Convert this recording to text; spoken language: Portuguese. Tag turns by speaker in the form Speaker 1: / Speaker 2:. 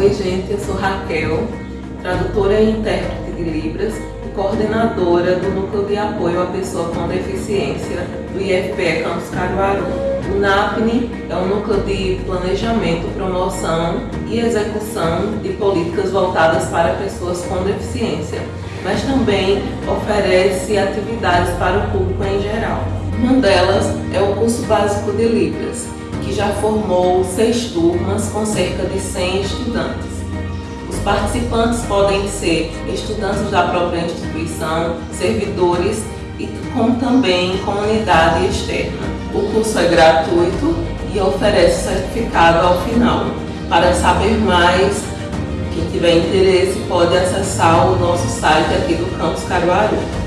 Speaker 1: Oi gente, eu sou Raquel, tradutora e intérprete de Libras e coordenadora do Núcleo de Apoio à Pessoa com Deficiência do IFPE Campus Caruaru. O NAPNE é um núcleo de planejamento, promoção e execução de políticas voltadas para pessoas com deficiência, mas também oferece atividades para o público em geral. Uma delas curso básico de Libras, que já formou seis turmas com cerca de 100 estudantes. Os participantes podem ser estudantes da própria instituição, servidores e como também comunidade externa. O curso é gratuito e oferece certificado ao final. Para saber mais, quem tiver interesse pode acessar o nosso site aqui do Campus Caruaru.